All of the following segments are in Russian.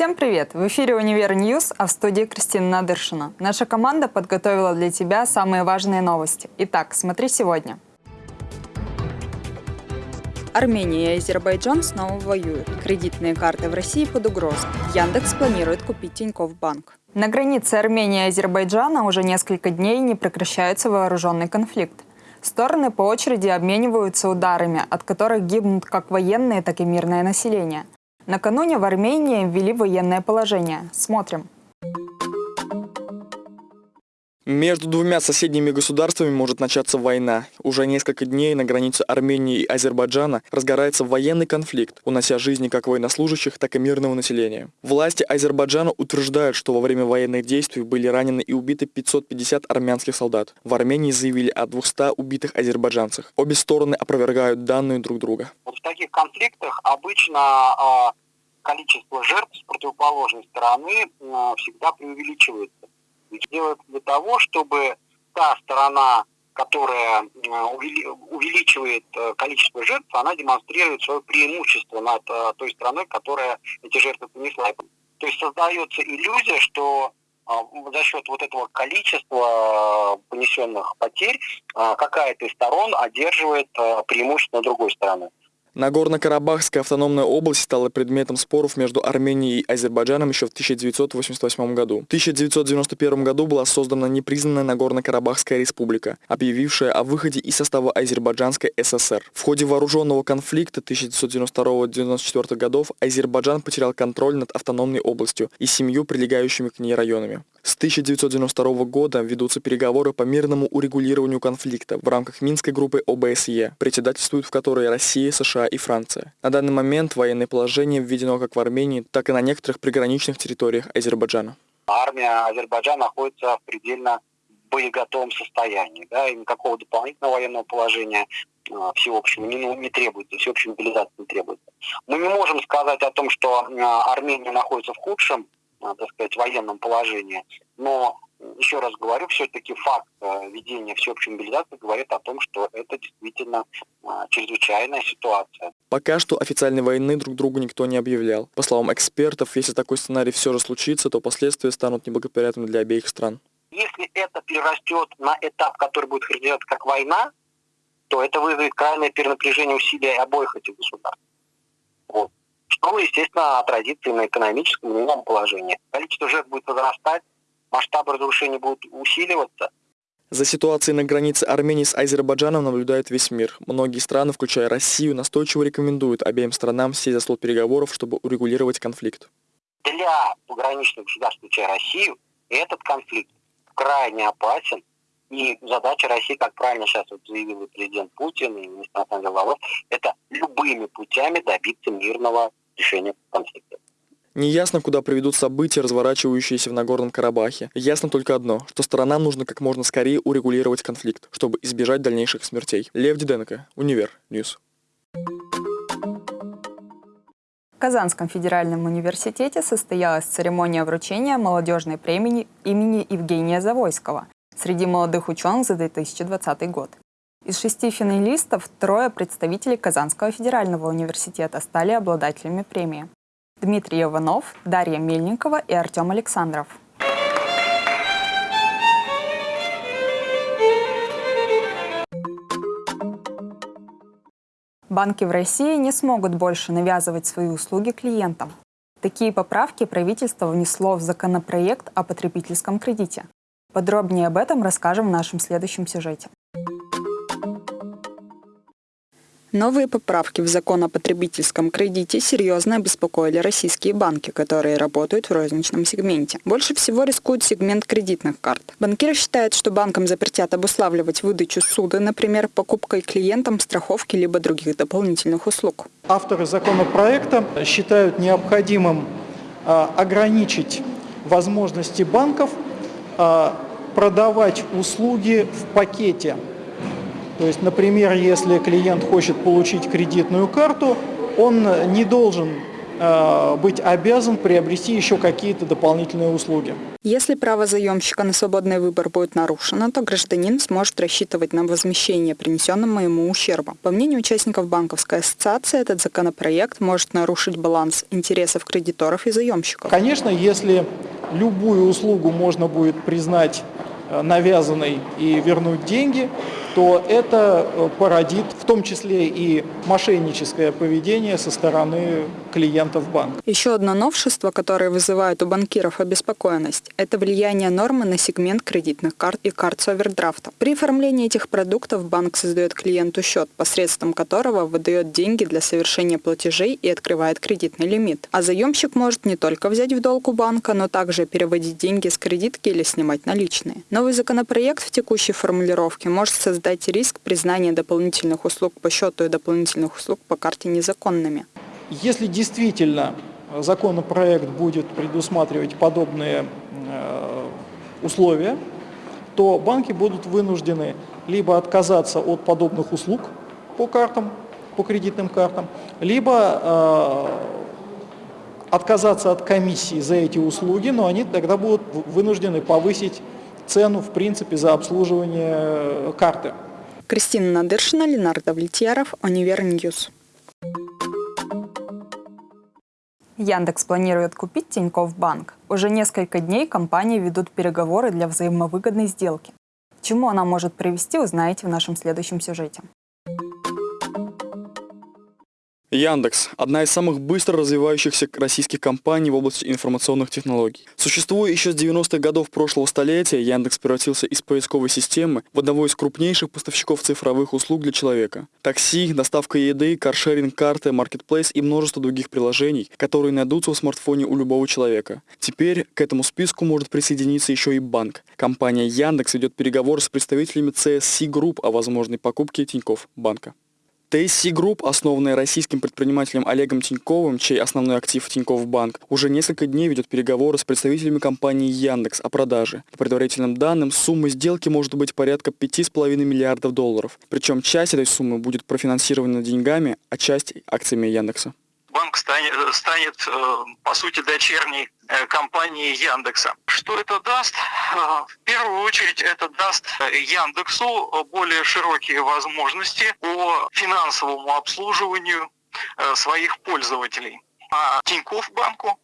Всем привет! В эфире «Универ News», а в студии Кристина Надыршина. Наша команда подготовила для тебя самые важные новости. Итак, смотри сегодня. Армения и Азербайджан снова воюют. Кредитные карты в России под угрозой. Яндекс планирует купить Тинькофф Банк. На границе Армении и Азербайджана уже несколько дней не прекращается вооруженный конфликт. Стороны по очереди обмениваются ударами, от которых гибнут как военные, так и мирное население. Накануне в Армении ввели военное положение. Смотрим. Между двумя соседними государствами может начаться война. Уже несколько дней на границе Армении и Азербайджана разгорается военный конфликт, унося жизни как военнослужащих, так и мирного населения. Власти Азербайджана утверждают, что во время военных действий были ранены и убиты 550 армянских солдат. В Армении заявили о 200 убитых азербайджанцах. Обе стороны опровергают данные друг друга. Вот в таких конфликтах обычно а, количество жертв с противоположной стороны а, всегда преувеличивается делают для того, чтобы та сторона, которая увеличивает э, количество жертв, она демонстрирует свое преимущество над э, той страной, которая эти жертвы понесла. То есть создается иллюзия, что за счет вот этого количества э, понесенных потерь какая-то из сторон одерживает преимущество другой стороны. Нагорно-Карабахская автономная область стала предметом споров между Арменией и Азербайджаном еще в 1988 году. В 1991 году была создана непризнанная Нагорно-Карабахская республика, объявившая о выходе из состава Азербайджанской ССР. В ходе вооруженного конфликта 1992-1994 годов Азербайджан потерял контроль над автономной областью и семью прилегающими к ней районами. С 1992 года ведутся переговоры по мирному урегулированию конфликта в рамках Минской группы ОБСЕ, председательствуют в которой Россия, США и Франция. На данный момент военное положение введено как в Армении, так и на некоторых приграничных территориях Азербайджана. Армия Азербайджана находится в предельно боеготовом состоянии, да, и никакого дополнительного военного положения а, всеобщего не, не требуется, всеобщей мобилизации не требуется. Мы не можем сказать о том, что а, Армения находится в худшем Э, так сказать, военном положении. Но, еще раз говорю, все-таки факт э, ведения всеобщей мобилизации говорит о том, что это действительно э, чрезвычайная ситуация. Пока что официальной войны друг другу никто не объявлял. По словам экспертов, если такой сценарий все же случится, то последствия станут неблагоприятными для обеих стран. Если это перерастет на этап, который будет характеризоваться как война, то это вызовет крайнее перенапряжение усилий обоих этих государств. Вот что, естественно, отразится и на экономическом, и на положении. Количество жертв будет возрастать, масштабы разрушений будут усиливаться. За ситуацией на границе Армении с Азербайджаном наблюдает весь мир. Многие страны, включая Россию, настойчиво рекомендуют обеим странам сесть за стол переговоров, чтобы урегулировать конфликт. Для пограничных государств, включая Россию, этот конфликт крайне опасен. И задача России, как правильно сейчас вот заявил президент Путин, и министр дел это любыми путями добиться мирного решения конфликта. Неясно, куда приведут события, разворачивающиеся в Нагорном Карабахе. Ясно только одно, что сторонам нужно как можно скорее урегулировать конфликт, чтобы избежать дальнейших смертей. Лев Диденко, Универ News. В Казанском федеральном университете состоялась церемония вручения молодежной премии имени Евгения Завойского среди молодых ученых за 2020 год. Из шести финалистов трое представителей Казанского федерального университета стали обладателями премии. Дмитрий Иванов, Дарья Мельникова и Артем Александров. Банки в России не смогут больше навязывать свои услуги клиентам. Такие поправки правительство внесло в законопроект о потребительском кредите. Подробнее об этом расскажем в нашем следующем сюжете. Новые поправки в закон о потребительском кредите серьезно обеспокоили российские банки, которые работают в розничном сегменте. Больше всего рискует сегмент кредитных карт. Банкиры считают, что банкам запретят обуславливать выдачу суда, например, покупкой клиентам страховки либо других дополнительных услуг. Авторы законопроекта считают необходимым а, ограничить возможности банков а, продавать услуги в пакете то есть, например, если клиент хочет получить кредитную карту, он не должен э, быть обязан приобрести еще какие-то дополнительные услуги. Если право заемщика на свободный выбор будет нарушено, то гражданин сможет рассчитывать на возмещение принесенного ему ущерба. По мнению участников банковской ассоциации, этот законопроект может нарушить баланс интересов кредиторов и заемщиков. Конечно, если любую услугу можно будет признать э, навязанной и вернуть деньги, то это э, породит в том числе и мошенническое поведение со стороны клиентов банка. Еще одно новшество, которое вызывает у банкиров обеспокоенность, это влияние нормы на сегмент кредитных карт и карт с овердрафтом. При оформлении этих продуктов банк создает клиенту счет, посредством которого выдает деньги для совершения платежей и открывает кредитный лимит. А заемщик может не только взять в долг у банка, но также переводить деньги с кредитки или снимать наличные. Новый законопроект в текущей формулировке может создать риск признания дополнительных услуг по счету и дополнительных услуг по карте незаконными. Если действительно законопроект будет предусматривать подобные э, условия, то банки будут вынуждены либо отказаться от подобных услуг по картам, по кредитным картам, либо э, отказаться от комиссии за эти услуги, но они тогда будут вынуждены повысить цену, в принципе, за обслуживание э, карты. Кристина Надыршина, Ленардо Влетьяров, Универ News. Яндекс планирует купить Тинькофф Банк. Уже несколько дней компании ведут переговоры для взаимовыгодной сделки. К чему она может привести, узнаете в нашем следующем сюжете. Яндекс – одна из самых быстро развивающихся российских компаний в области информационных технологий. Существуя еще с 90-х годов прошлого столетия, Яндекс превратился из поисковой системы в одного из крупнейших поставщиков цифровых услуг для человека. Такси, доставка еды, каршеринг, карты, маркетплейс и множество других приложений, которые найдутся в смартфоне у любого человека. Теперь к этому списку может присоединиться еще и банк. Компания Яндекс ведет переговоры с представителями CSC Group о возможной покупке Тинькофф банка. TSC Group, основанная российским предпринимателем Олегом Тиньковым, чей основной актив Тинькофф Банк, уже несколько дней ведет переговоры с представителями компании Яндекс о продаже. По предварительным данным, сумма сделки может быть порядка 5,5 миллиардов долларов. Причем часть этой суммы будет профинансирована деньгами, а часть акциями Яндекса банк станет, станет э, по сути, дочерней э, компании Яндекса. Что это даст? Э, в первую очередь это даст Яндексу более широкие возможности по финансовому обслуживанию своих пользователей. А Тинькофф банку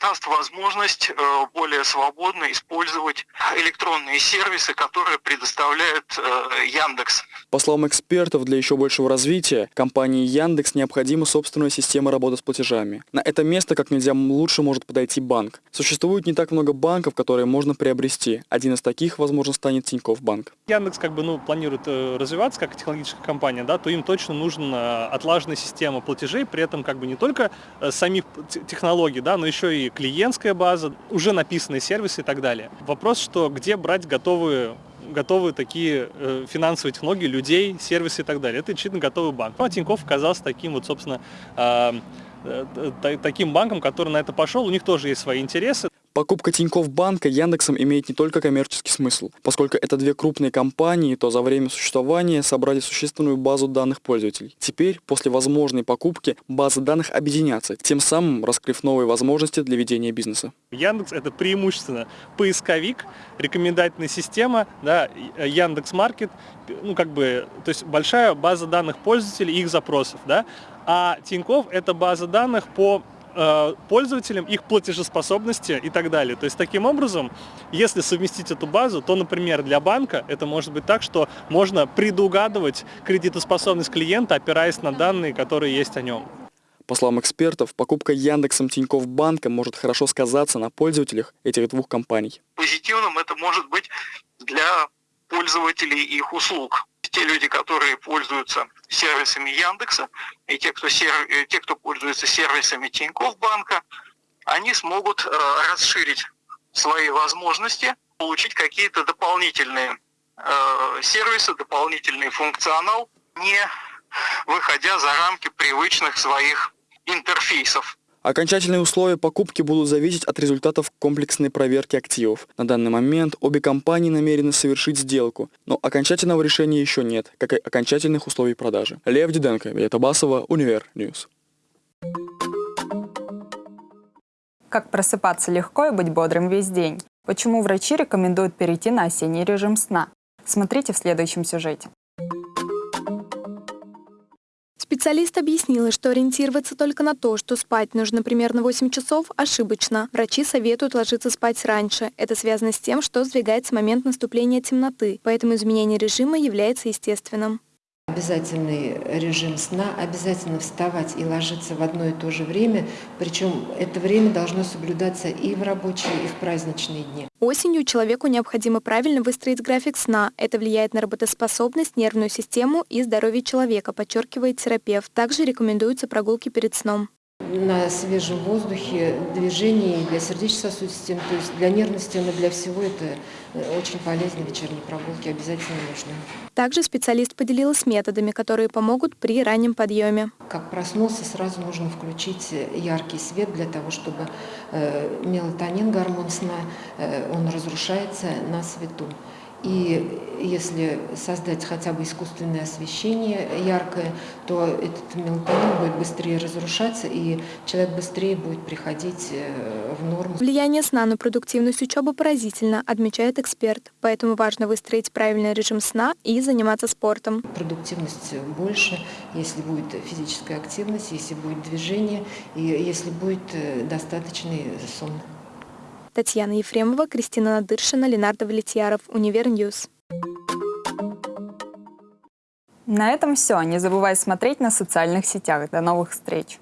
даст возможность э, более свободно использовать электронные сервисы, которые предоставляет э, Яндекс. По словам экспертов, для еще большего развития компании Яндекс необходима собственная система работы с платежами. На это место как нельзя лучше может подойти банк. Существует не так много банков, которые можно приобрести. Один из таких, возможно, станет Тинькофф банк. Яндекс как бы ну, планирует развиваться как технологическая компания, да, то им точно нужна отлаженная система платежей, при этом как бы не только самих технологий, да, но еще и клиентская база, уже написанные сервисы и так далее. Вопрос, что где брать готовые готовые такие э, финансовые технологии, людей, сервисы и так далее. Это действительно готовый банк. Ну, а Тинькофф оказался таким вот, собственно, э, э, таким банком, который на это пошел. У них тоже есть свои интересы. Покупка Тинькофф банка Яндексом имеет не только коммерческий смысл. Поскольку это две крупные компании, то за время существования собрали существенную базу данных пользователей. Теперь, после возможной покупки, базы данных объединятся, тем самым раскрыв новые возможности для ведения бизнеса. Яндекс это преимущественно поисковик, рекомендательная система, да, Яндекс Маркет, ну как бы, то есть большая база данных пользователей и их запросов, да, а Тинькофф это база данных по Э, пользователям, их платежеспособности и так далее. То есть таким образом, если совместить эту базу, то, например, для банка это может быть так, что можно предугадывать кредитоспособность клиента, опираясь на данные, которые есть о нем. По словам экспертов, покупка Яндексом Тинькофф банка может хорошо сказаться на пользователях этих двух компаний. Позитивным это может быть для пользователей их услуг те люди, которые пользуются сервисами Яндекса, и те, кто, сер... те, кто пользуется сервисами Тинькофф банка, они смогут э, расширить свои возможности, получить какие-то дополнительные э, сервисы, дополнительный функционал, не выходя за рамки привычных своих интерфейсов. Окончательные условия покупки будут зависеть от результатов комплексной проверки активов. На данный момент обе компании намерены совершить сделку, но окончательного решения еще нет, как и окончательных условий продажи. Лев Диденко, Виета Басова, Универ News. Как просыпаться легко и быть бодрым весь день? Почему врачи рекомендуют перейти на осенний режим сна? Смотрите в следующем сюжете. Специалист объяснила, что ориентироваться только на то, что спать нужно примерно 8 часов, ошибочно. Врачи советуют ложиться спать раньше. Это связано с тем, что сдвигается момент наступления темноты, поэтому изменение режима является естественным. Обязательный режим сна, обязательно вставать и ложиться в одно и то же время, причем это время должно соблюдаться и в рабочие, и в праздничные дни. Осенью человеку необходимо правильно выстроить график сна. Это влияет на работоспособность, нервную систему и здоровье человека, подчеркивает терапевт. Также рекомендуются прогулки перед сном на свежем воздухе, движении для сердечно-сосудистой системы, то есть для нервной системы, для всего это э, очень полезно, вечерние прогулки обязательно нужны. Также специалист поделилась методами, которые помогут при раннем подъеме. Как проснулся, сразу нужно включить яркий свет для того, чтобы э, мелатонин, гормон сна, э, он разрушается на свету. И если создать хотя бы искусственное освещение яркое, то этот мелатонин будет быстрее разрушаться, и человек быстрее будет приходить э, в норму. Влияние сна на продуктивность учебы поразительно, отмечает эксперт. Поэтому важно выстроить правильный режим сна и заниматься спортом. Продуктивность больше, если будет физическая активность, если будет движение, и если будет э, достаточный сон. Татьяна Ефремова, Кристина Надыршина, Ленардо Валетьяров, Универ News. На этом все. Не забывай смотреть нас в социальных сетях. До новых встреч!